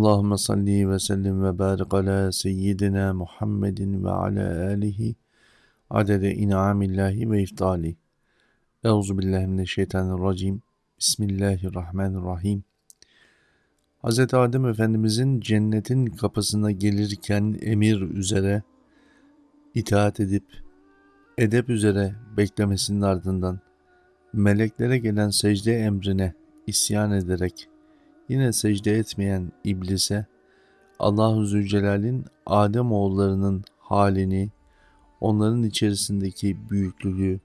Allahümme salli ve sellim ve barik ala seyyidina Muhammedin ve ala alihi adede in'amillahi ve iftali. Euzu billahi mineşşeytanirracim. Bismillahirrahmanirrahim. Hz. Adem Efendimizin cennetin kapısına gelirken emir üzere itaat edip edep üzere beklemesinin ardından meleklere gelen secde emrine isyan ederek Yine secde etmeyen iblise Allahu Zülcelal'in Adem oğullarının halini, onların içerisindeki büyüklüğü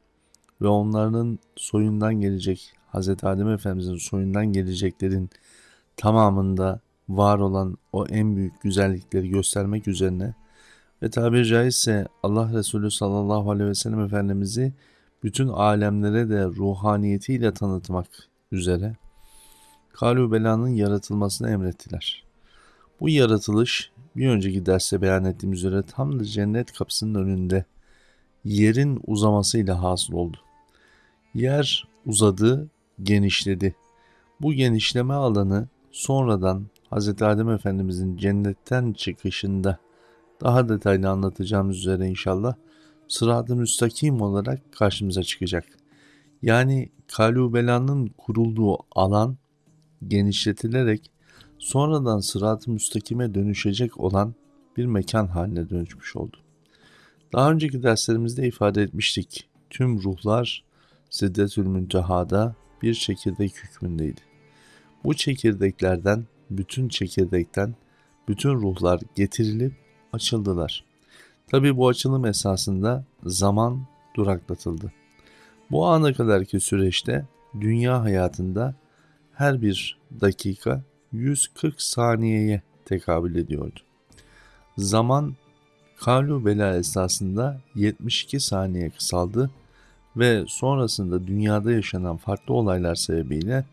ve onların soyundan gelecek Hz. Adem Efendimizin soyundan geleceklerin tamamında var olan o en büyük güzellikleri göstermek üzerine ve tabiri caizse Allah Resulü sallallahu aleyhi ve sellem Efendimiz'i bütün alemlere de ruhaniyetiyle tanıtmak üzere Kalu Bela'nın yaratılmasını emrettiler. Bu yaratılış bir önceki derste beyan ettiğim üzere tam da cennet kapısının önünde yerin uzamasıyla hasıl oldu. Yer uzadı, genişledi. Bu genişleme alanı sonradan Hz. Adem Efendimizin cennetten çıkışında daha detaylı anlatacağımız üzere inşallah sırat-ı müstakim olarak karşımıza çıkacak. Yani Kalubela'nın kurulduğu alan genişletilerek sonradan sırat-ı müstakime dönüşecek olan bir mekan haline dönüşmüş oldu. Daha önceki derslerimizde ifade etmiştik. Tüm ruhlar Siddetül Münteha'da bir çekirdek hükmündeydi. Bu çekirdeklerden, bütün çekirdekten bütün ruhlar getirilip açıldılar. Tabi bu açılım esasında zaman duraklatıldı. Bu ana kadarki süreçte dünya hayatında her bir dakika 140 saniyeye tekabül ediyordu. Zaman Kalu Bela esasında 72 saniye kısaldı ve sonrasında dünyada yaşanan farklı olaylar sebebiyle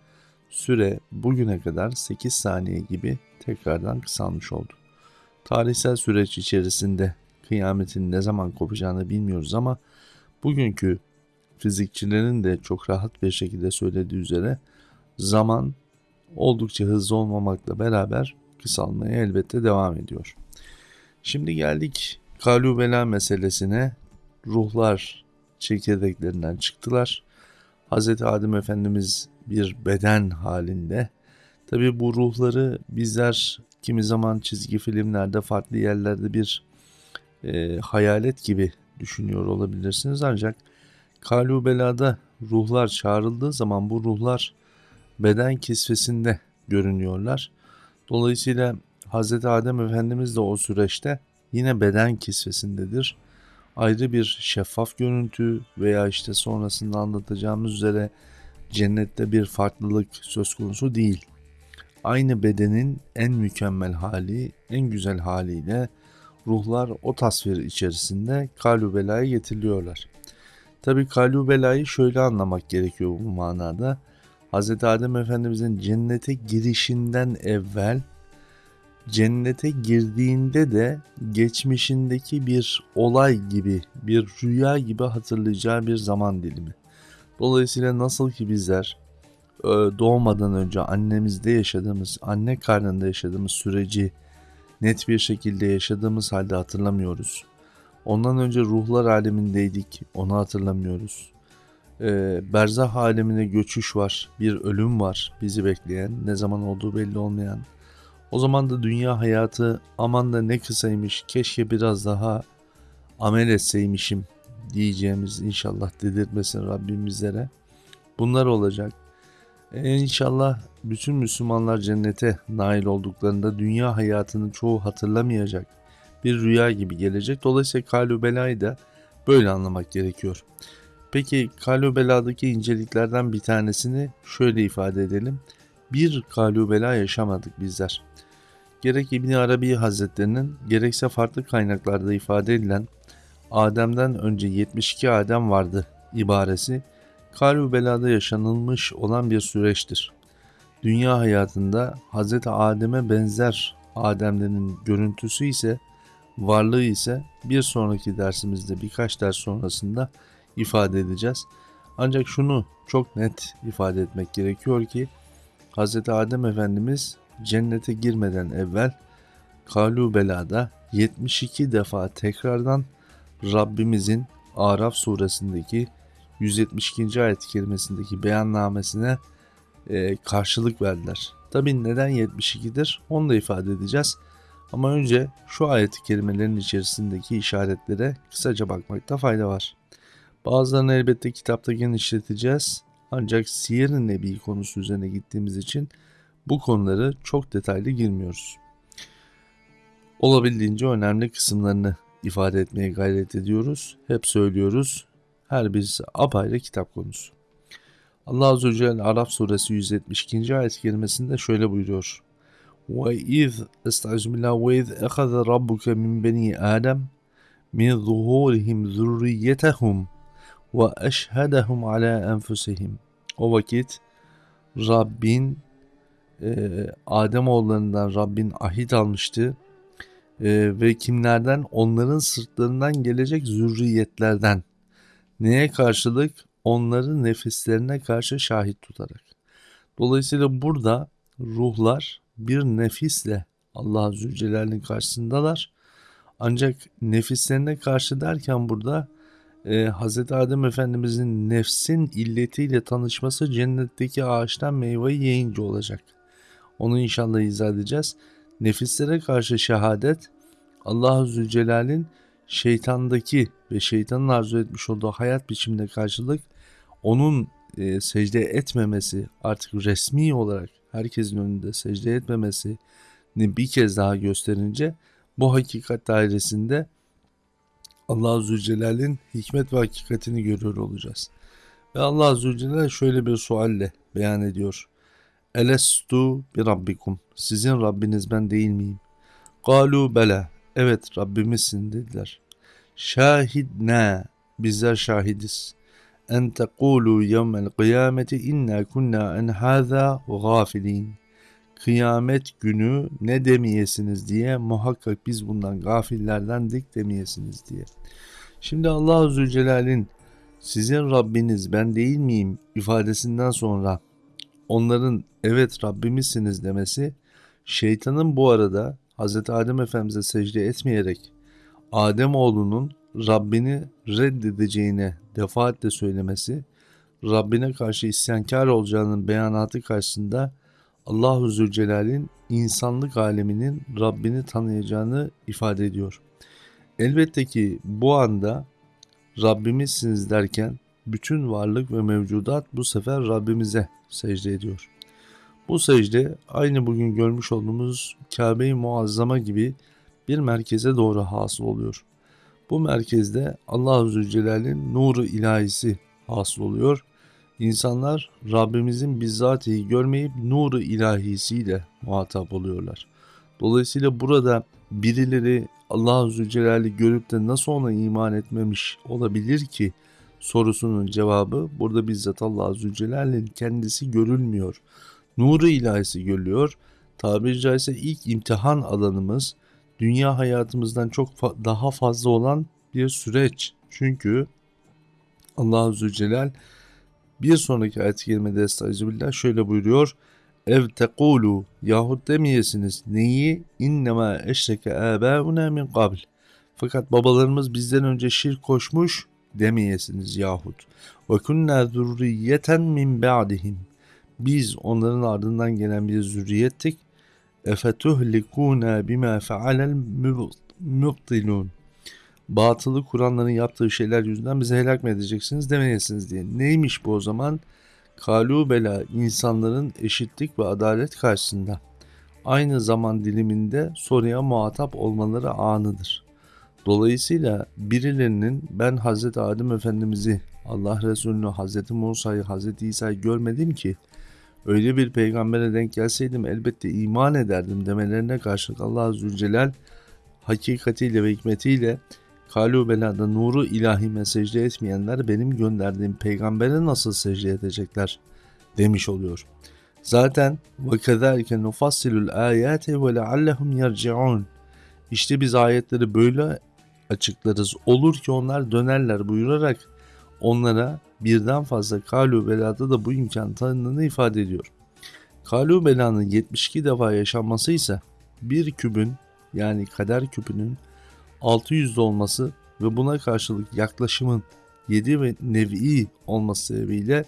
süre bugüne kadar 8 saniye gibi tekrardan kısalmış oldu. Tarihsel süreç içerisinde kıyametin ne zaman kopacağını bilmiyoruz ama bugünkü fizikçilerin de çok rahat bir şekilde söylediği üzere zaman oldukça hızlı olmamakla beraber kısalmaya elbette devam ediyor. Şimdi geldik kalubela meselesine. Ruhlar çekirdeklerinden çıktılar. Hz. Adem Efendimiz bir beden halinde. Tabi bu ruhları bizler kimi zaman çizgi filmlerde farklı yerlerde bir e, hayalet gibi düşünüyor olabilirsiniz. Ancak Kalubela'da ruhlar çağrıldığı zaman bu ruhlar beden kisvesinde görünüyorlar. Dolayısıyla Hz. Adem Efendimiz de o süreçte yine beden kisvesindedir. Ayrı bir şeffaf görüntü veya işte sonrasında anlatacağımız üzere cennette bir farklılık söz konusu değil. Aynı bedenin en mükemmel hali, en güzel haliyle ruhlar o tasvir içerisinde kalubelaya getiriliyorlar. Tabi kalubelayı şöyle anlamak gerekiyor bu manada. Hz. Adem Efendimizin cennete girişinden evvel cennete girdiğinde de geçmişindeki bir olay gibi, bir rüya gibi hatırlayacağı bir zaman dilimi. Dolayısıyla nasıl ki bizler e, doğmadan önce annemizde yaşadığımız, anne karnında yaşadığımız süreci net bir şekilde yaşadığımız halde hatırlamıyoruz. Ondan önce ruhlar alemindeydik, onu hatırlamıyoruz e, berzah alemine göçüş var. Bir ölüm var bizi bekleyen. Ne zaman olduğu belli olmayan. O zaman da dünya hayatı aman da ne kısaymış. Keşke biraz daha amel etseymişim diyeceğimiz inşallah dedirtmesin Rabbim bizlere. Bunlar olacak. E, inşallah bütün Müslümanlar cennete nail olduklarında dünya hayatını çoğu hatırlamayacak. Bir rüya gibi gelecek. Dolayısıyla kalübelayı da böyle anlamak gerekiyor. Peki kalubela'daki inceliklerden bir tanesini şöyle ifade edelim. Bir kalubela yaşamadık bizler. Gerek İbni Arabi Hazretlerinin gerekse farklı kaynaklarda ifade edilen Adem'den önce 72 Adem vardı ibaresi kalubelada yaşanılmış olan bir süreçtir. Dünya hayatında Hz. Adem'e benzer Ademlerin görüntüsü ise varlığı ise bir sonraki dersimizde birkaç ders sonrasında ifade edeceğiz. Ancak şunu çok net ifade etmek gerekiyor ki Hz. Adem Efendimiz cennete girmeden evvel Kalu Bela'da 72 defa tekrardan Rabbimizin Araf suresindeki 172. ayet-i kerimesindeki beyannamesine e, karşılık verdiler. Tabi neden 72'dir onu da ifade edeceğiz. Ama önce şu ayet-i içerisindeki işaretlere kısaca bakmakta fayda var. Bazılarını elbette kitapta genişleteceğiz. Ancak Siyer-i Nebi konusu üzerine gittiğimiz için bu konuları çok detaylı girmiyoruz. Olabildiğince önemli kısımlarını ifade etmeye gayret ediyoruz. Hep söylüyoruz. Her birisi apayrı kitap konusu. Allah Azze ve Celle Araf suresi 172. ayet kelimesinde şöyle buyuruyor. وَاِذْ اَسْتَعْجُمِلَا وَاِذْ اَخَذَ رَبُّكَ مِنْ بَنِي آدَمْ مِنْ ظُهُورِهِمْ ذُرِّيَّتَهُمْ ve eşhedehum ala enfusihim. O vakit Rabbin e, Adem oğullarından Rabbin ahit almıştı e, ve kimlerden onların sırtlarından gelecek zürriyetlerden neye karşılık onları nefislerine karşı şahit tutarak. Dolayısıyla burada ruhlar bir nefisle Allah Zülcelal'in karşısındalar. Ancak nefislerine karşı derken burada e, Hz. Adem Efendimizin nefsin illetiyle tanışması cennetteki ağaçtan meyveyi yiyince olacak. Onu inşallah izah edeceğiz. Nefislere karşı şehadet Allah Zülcelal'in şeytandaki ve şeytanın arzu etmiş olduğu hayat biçimine karşılık onun e, secde etmemesi artık resmi olarak herkesin önünde secde etmemesini bir kez daha gösterince bu hakikat dairesinde Allah Zülcelal'in hikmet ve hakikatini görüyor olacağız. Ve Allah Zülcelal şöyle bir sualle beyan ediyor. Elestu bi rabbikum. Sizin Rabbiniz ben değil miyim? Galu bela. Evet Rabbimizsin dediler. Şahidna. Bizler şahidiz. En tekulu yevmel kıyameti inna kunna en hâzâ gafilin. Kıyamet günü ne demeyesiniz diye muhakkak biz bundan gafillerdendik demeyesiniz diye. Şimdi Allah Zülcelal'in sizin Rabbiniz ben değil miyim ifadesinden sonra onların evet Rabbimizsiniz demesi şeytanın bu arada Hz. Adem Efendimiz'e secde etmeyerek Adem oğlunun Rabbini reddedeceğine defaatle söylemesi Rabbine karşı isyankar olacağının beyanatı karşısında Allahu Zülcelal'in insanlık aleminin Rabbini tanıyacağını ifade ediyor. Elbette ki bu anda Rabbimizsiniz derken bütün varlık ve mevcudat bu sefer Rabbimize secde ediyor. Bu secde aynı bugün görmüş olduğumuz Kabe-i Muazzama gibi bir merkeze doğru hasıl oluyor. Bu merkezde Allah-u Zülcelal'in nuru ilahisi hasıl oluyor. İnsanlar Rabbimizin bizzatihi görmeyip nuru ilahisiyle muhatap oluyorlar. Dolayısıyla burada birileri Allah-u Zülcelal'i görüp de nasıl ona iman etmemiş olabilir ki sorusunun cevabı burada bizzat Allah-u Zülcelal'in kendisi görülmüyor. Nuru ilahisi görülüyor. Tabiri caizse ilk imtihan alanımız dünya hayatımızdan çok fa- daha fazla olan bir süreç. Çünkü Allah-u Zülcelal bir sonraki ayet-i kerimede şöyle buyuruyor. Ev tekulu yahut demeyesiniz neyi innema eşreke âbâuna min kabl. Fakat babalarımız bizden önce şirk koşmuş demeyesiniz yahut. Ve kunna zurriyeten min ba'dihim. Biz onların ardından gelen bir zürriyettik. Efetuhlikuna bima fealel mübtilun. Batılı Kur'anların yaptığı şeyler yüzünden bizi helak mı edeceksiniz demeyesiniz diye. Neymiş bu o zaman? Kalu bela insanların eşitlik ve adalet karşısında aynı zaman diliminde soruya muhatap olmaları anıdır. Dolayısıyla birilerinin ben Hz. Adem Efendimiz'i, Allah Resulü'nü, Hz. Musa'yı, Hz. İsa'yı görmedim ki öyle bir peygambere denk gelseydim elbette iman ederdim demelerine karşılık Allah Zülcelal hakikatiyle ve hikmetiyle Kalu belada nuru ilahime secde etmeyenler benim gönderdiğim peygambere nasıl secde edecekler demiş oluyor. Zaten nufassilul ayati ve leallehum yerciun. İşte biz ayetleri böyle açıklarız. Olur ki onlar dönerler buyurarak onlara birden fazla kalu belada da bu imkan tanındığını ifade ediyor. Kalu belanın 72 defa yaşanması ise bir kübün yani kader küpünün 600'de olması ve buna karşılık yaklaşımın 7 ve nevi olması sebebiyle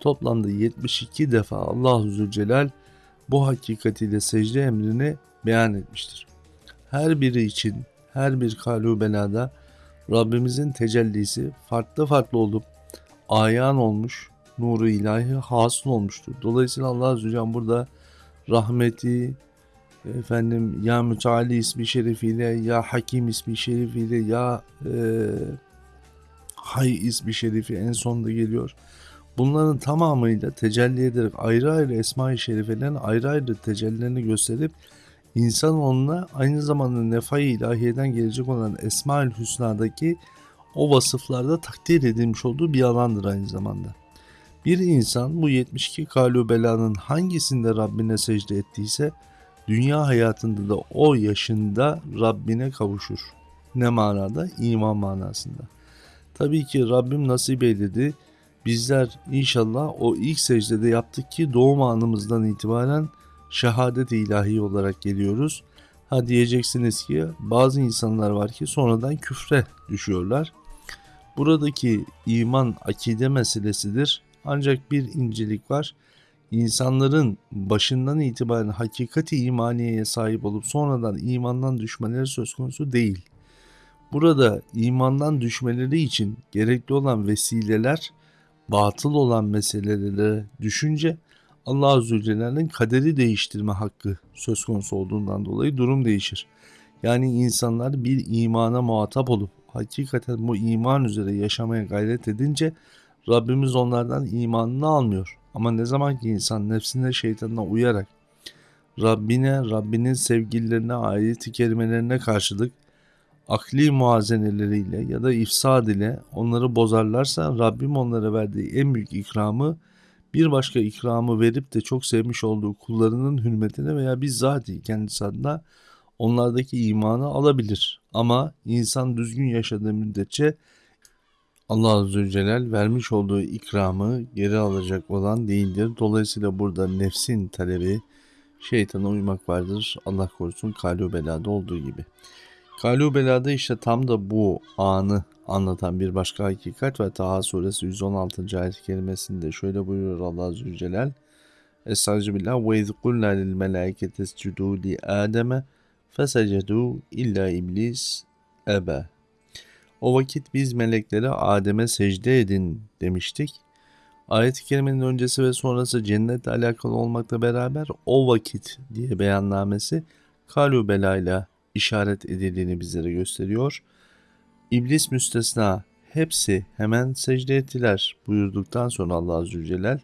toplamda 72 defa Allah Zülcelal bu hakikatiyle secde emrini beyan etmiştir. Her biri için her bir kalu belada Rabbimizin tecellisi farklı farklı olup ayan olmuş, nuru ilahi hasıl olmuştur. Dolayısıyla Allah Celle burada rahmeti, efendim ya mütealli ismi şerifiyle ya hakim ismi şerifiyle ya e, hay ismi şerifi en sonda geliyor. Bunların tamamıyla tecelli ederek ayrı ayrı esma-i şerifelerin ayrı ayrı tecellilerini gösterip insan onunla aynı zamanda nefai ilahiyeden gelecek olan Esma-ül Hüsna'daki o vasıflarda takdir edilmiş olduğu bir alandır aynı zamanda. Bir insan bu 72 kalu belanın hangisinde Rabbine secde ettiyse dünya hayatında da o yaşında Rabbine kavuşur. Ne manada? İman manasında. Tabii ki Rabbim nasip eyledi. Bizler inşallah o ilk secdede yaptık ki doğum anımızdan itibaren şehadet ilahi olarak geliyoruz. Ha diyeceksiniz ki bazı insanlar var ki sonradan küfre düşüyorlar. Buradaki iman akide meselesidir. Ancak bir incelik var. İnsanların başından itibaren hakikati imaniyeye sahip olup sonradan imandan düşmeleri söz konusu değil. Burada imandan düşmeleri için gerekli olan vesileler batıl olan meselelere düşünce Allah Azze Celle'nin kaderi değiştirme hakkı söz konusu olduğundan dolayı durum değişir. Yani insanlar bir imana muhatap olup hakikaten bu iman üzere yaşamaya gayret edince Rabbimiz onlardan imanını almıyor. Ama ne zaman ki insan nefsine şeytanına uyarak Rabbine, Rabbinin sevgililerine, ayet-i kerimelerine karşılık akli muazeneleriyle ya da ifsad ile onları bozarlarsa Rabbim onlara verdiği en büyük ikramı bir başka ikramı verip de çok sevmiş olduğu kullarının hürmetine veya bizzati kendisi adına onlardaki imanı alabilir. Ama insan düzgün yaşadığı müddetçe Allah Azze Celal vermiş olduğu ikramı geri alacak olan değildir. Dolayısıyla burada nefsin talebi şeytana uymak vardır. Allah korusun kalu belada olduğu gibi. Kalu belada işte tam da bu anı anlatan bir başka hakikat ve Taha suresi 116. ayet kelimesinde şöyle buyuruyor Allah Azze Celal. Estağfirullah ve iz kulna lil melaiketi escudu li Adem'e fesecedu illa iblis ebe. O vakit biz meleklere Adem'e secde edin demiştik. Ayet-i kerimenin öncesi ve sonrası cennetle alakalı olmakla beraber o vakit diye beyannamesi kalu belayla işaret edildiğini bizlere gösteriyor. İblis müstesna hepsi hemen secde ettiler buyurduktan sonra Allah Azze Celal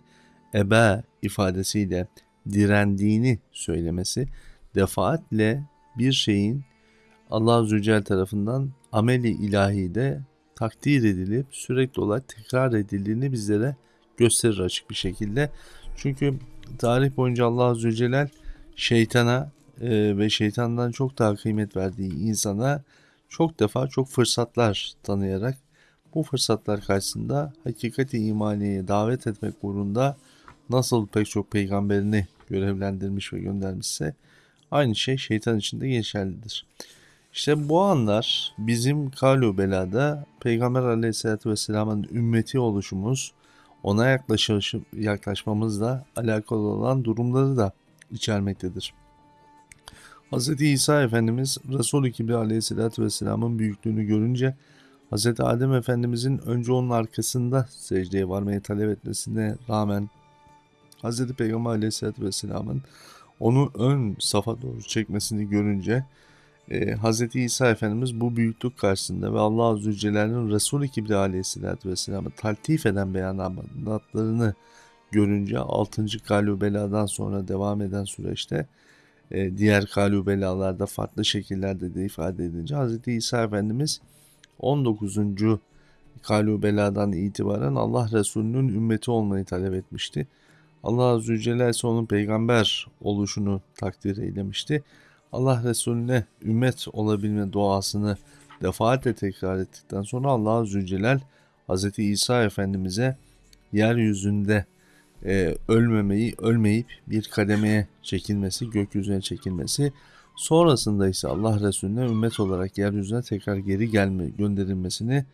ebe ifadesiyle direndiğini söylemesi defaatle bir şeyin Allah Azze Celle tarafından ameli ilahide takdir edilip sürekli olarak tekrar edildiğini bizlere gösterir açık bir şekilde. Çünkü tarih boyunca Allah Azze ve Celle şeytana e, ve şeytandan çok daha kıymet verdiği insana çok defa çok fırsatlar tanıyarak bu fırsatlar karşısında hakikati imaniye davet etmek uğrunda nasıl pek çok peygamberini görevlendirmiş ve göndermişse aynı şey şeytan için de geçerlidir. İşte bu anlar bizim Kalu Bela'da Peygamber Aleyhisselatü Vesselam'ın ümmeti oluşumuz, ona yaklaşış, yaklaşmamızla alakalı olan durumları da içermektedir. Hz. İsa Efendimiz Resul-i Kibri Aleyhisselatü Vesselam'ın büyüklüğünü görünce Hz. Adem Efendimizin önce onun arkasında secdeye varmayı talep etmesine rağmen Hz. Peygamber Aleyhisselatü Vesselam'ın onu ön safa doğru çekmesini görünce e, Hz. İsa Efendimiz bu büyüklük karşısında ve Allah Azze ve Celle'nin Resul-i Kibri Aleyhisselatü Vesselam'ı taltif eden beyanatlarını görünce 6. Galubela'dan sonra devam eden süreçte e, diğer kalubelalarda farklı şekillerde de ifade edince Hz. İsa Efendimiz 19. kalubeladan itibaren Allah Resulü'nün ümmeti olmayı talep etmişti. Allah Azze ve Celle ise onun peygamber oluşunu takdir eylemişti. Allah Resulüne ümmet olabilme duasını defaatle tekrar ettikten sonra Allah Celle Hz. İsa Efendimiz'e yeryüzünde e, ölmemeyi, ölmeyip bir kademeye çekilmesi, gökyüzüne çekilmesi, sonrasında ise Allah Resulüne ümmet olarak yeryüzüne tekrar geri gelme gönderilmesini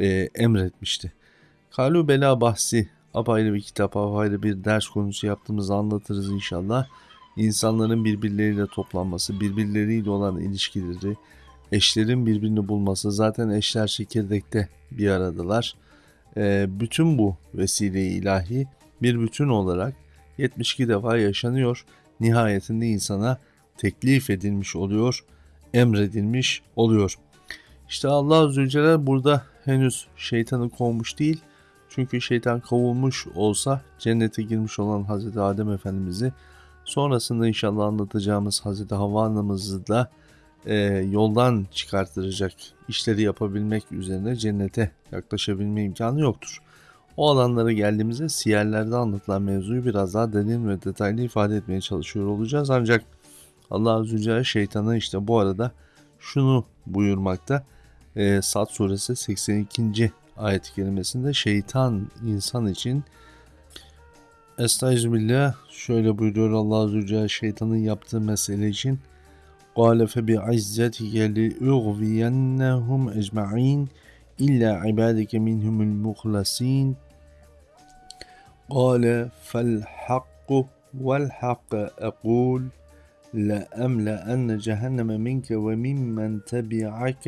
e, emretmişti. Kalu Bela bahsi apayrı bir kitap, apayrı bir ders konusu yaptığımızı anlatırız inşallah. İnsanların birbirleriyle toplanması, birbirleriyle olan ilişkileri, eşlerin birbirini bulması, zaten eşler çekirdekte bir aradalar. E, bütün bu vesile ilahi bir bütün olarak 72 defa yaşanıyor. Nihayetinde insana teklif edilmiş oluyor, emredilmiş oluyor. İşte Allah Zülcelal burada henüz şeytanı kovmuş değil. Çünkü şeytan kovulmuş olsa cennete girmiş olan Hazreti Adem Efendimiz'i sonrasında inşallah anlatacağımız Hazreti Havva anamızı da e, yoldan çıkartacak işleri yapabilmek üzerine cennete yaklaşabilme imkanı yoktur. O alanlara geldiğimizde siyerlerde anlatılan mevzuyu biraz daha derin ve detaylı ifade etmeye çalışıyor olacağız. Ancak Allah Celle şeytana işte bu arada şunu buyurmakta. E, Sad suresi 82. ayet-i kerimesinde şeytan insan için Estağfirullah. Şöyle buyuruyor Allah Azze ve Celle şeytanın yaptığı mesele için. قال فبعزتك لأغوينهم أجمعين إلا عبادك منهم المخلصين. قال فالحق والحق أقول لأملأن جهنم منك وممن تبعك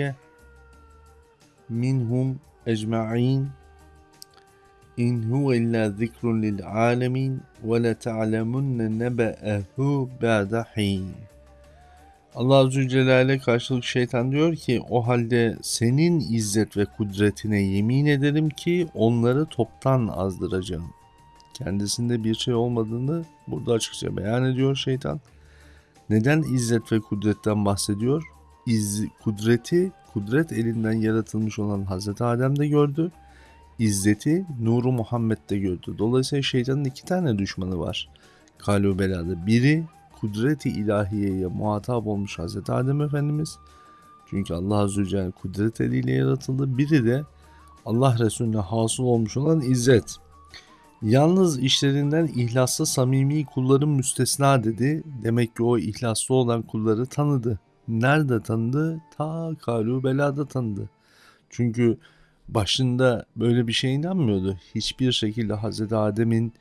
منهم أجمعين. إن هو إلا ذكر للعالمين ولتعلمن نبأه بعد حين Allah Azze ve Celle'ye karşılık şeytan diyor ki o halde senin izzet ve kudretine yemin ederim ki onları toptan azdıracağım. Kendisinde bir şey olmadığını burada açıkça beyan ediyor şeytan. Neden izzet ve kudretten bahsediyor? İz, kudreti, kudret elinden yaratılmış olan Hazreti Adem de gördü. İzzeti Nuru Muhammed de gördü. Dolayısıyla şeytanın iki tane düşmanı var. Kalu belada. Biri kudreti ilahiyeye muhatap olmuş Hazreti Adem Efendimiz. Çünkü Allah Azze ve Celle kudret eliyle yaratıldı. Biri de Allah Resulüne hasıl olmuş olan izzet. Yalnız işlerinden ihlaslı samimi kulların müstesna dedi. Demek ki o ihlaslı olan kulları tanıdı. Nerede tanıdı? Ta Kalu Bela'da tanıdı. Çünkü başında böyle bir şey inanmıyordu. Hiçbir şekilde Hazreti Adem'in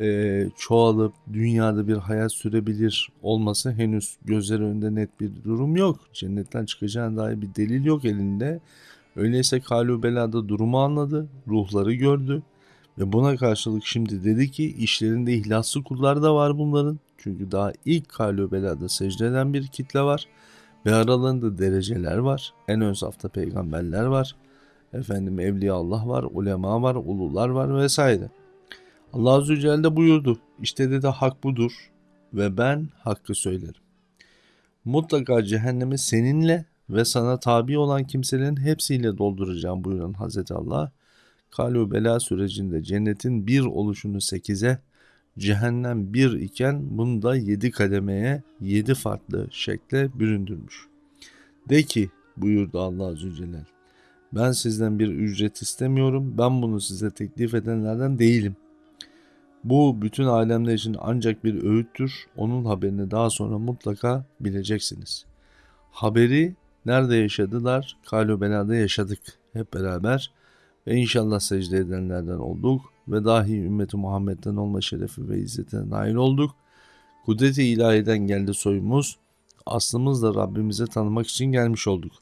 e, çoğalıp dünyada bir hayat sürebilir olması henüz gözleri önünde net bir durum yok. Cennetten çıkacağına dair bir delil yok elinde. Öyleyse Kalu Bela'da durumu anladı, ruhları gördü ve buna karşılık şimdi dedi ki işlerinde ihlaslı kullar da var bunların. Çünkü daha ilk Kalu Bela'da secde eden bir kitle var ve aralarında dereceler var. En ön safta peygamberler var. Efendim Evliya Allah var, ulema var, ulular var vesaire. Allah Azze ve Celle buyurdu. İşte dedi hak budur ve ben hakkı söylerim. Mutlaka cehennemi seninle ve sana tabi olan kimselerin hepsiyle dolduracağım buyuran Hazreti Allah. Kalu bela sürecinde cennetin bir oluşunu sekize, cehennem bir iken bunu da yedi kademeye, yedi farklı şekle büründürmüş. De ki buyurdu Allah Azze ve Celle. Ben sizden bir ücret istemiyorum. Ben bunu size teklif edenlerden değilim. Bu bütün alemler için ancak bir öğüttür. Onun haberini daha sonra mutlaka bileceksiniz. Haberi nerede yaşadılar? Kalübela'da yaşadık hep beraber. Ve inşallah secde edenlerden olduk. Ve dahi ümmeti Muhammed'den olma şerefi ve izzetine nail olduk. Kudret-i ilahiden geldi soyumuz. Aslımız da Rabbimize tanımak için gelmiş olduk.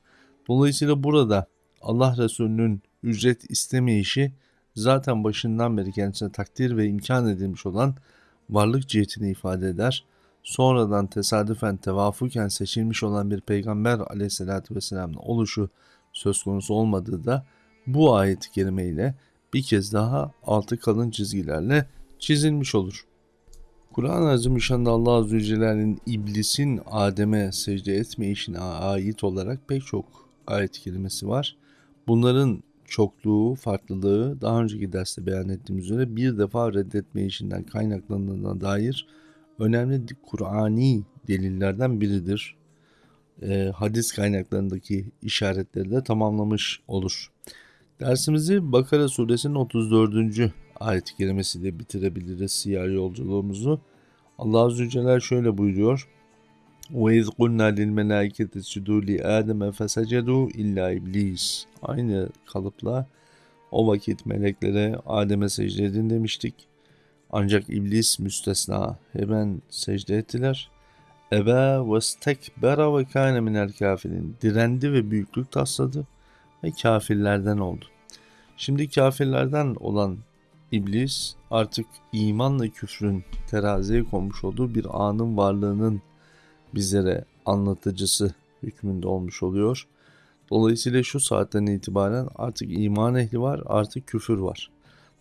Dolayısıyla burada Allah Resulü'nün ücret istemeyişi zaten başından beri kendisine takdir ve imkan edilmiş olan varlık cihetini ifade eder. Sonradan tesadüfen tevafuken seçilmiş olan bir peygamber aleyhissalatü vesselam'ın oluşu söz konusu olmadığı da bu ayet-i kerime ile bir kez daha altı kalın çizgilerle çizilmiş olur. Kur'an-ı Azimüşşan'da Allah Azze Celle'nin iblisin Adem'e secde etmeyişine ait olarak pek çok ayet kelimesi var. Bunların çokluğu, farklılığı daha önceki derste beyan ettiğimiz üzere bir defa reddetme işinden kaynaklandığına dair önemli Kur'ani delillerden biridir. E, hadis kaynaklarındaki işaretleri de tamamlamış olur. Dersimizi Bakara suresinin 34. ayet-i kerimesiyle bitirebiliriz siyer yolculuğumuzu. Allah Azze Celle şöyle buyuruyor. وَاِذْ قُلْنَا لِلْمَلَائِكَةِ اسْجُدُوا لِآدَمَ فَسَجَدُوا illa iblis. Aynı kalıpla o vakit meleklere Adem'e secde edin demiştik. Ancak iblis müstesna hemen secde ettiler. Ebe ve stekbera ve kâne minel kafirin. Direndi ve büyüklük tasladı ve kafirlerden oldu. Şimdi kafirlerden olan iblis artık imanla küfrün teraziye konmuş olduğu bir anın varlığının bizlere anlatıcısı hükmünde olmuş oluyor. Dolayısıyla şu saatten itibaren artık iman ehli var, artık küfür var.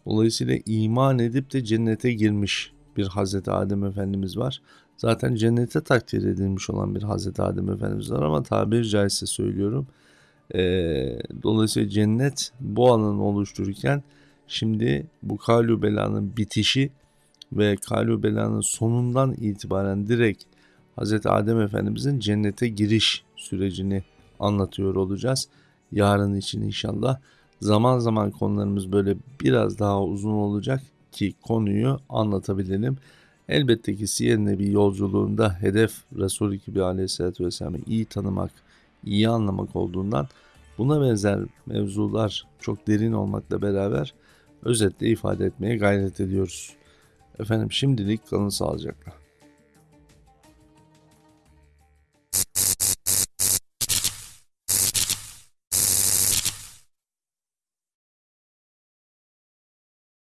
Dolayısıyla iman edip de cennete girmiş bir Hazreti Adem Efendimiz var. Zaten cennete takdir edilmiş olan bir Hazreti Adem Efendimiz var ama tabiri caizse söylüyorum. Ee, dolayısıyla cennet bu alanı oluştururken şimdi bu Kalü Bela'nın bitişi ve Kalü Bela'nın sonundan itibaren direkt Hazreti Adem Efendimizin cennete giriş sürecini anlatıyor olacağız. Yarın için inşallah zaman zaman konularımız böyle biraz daha uzun olacak ki konuyu anlatabilelim. Elbette ki Siyer Nebi yolculuğunda hedef Resul-i Kibri Aleyhisselatü Vesselam'ı iyi tanımak, iyi anlamak olduğundan buna benzer mevzular çok derin olmakla beraber özetle ifade etmeye gayret ediyoruz. Efendim şimdilik kalın sağlıcakla.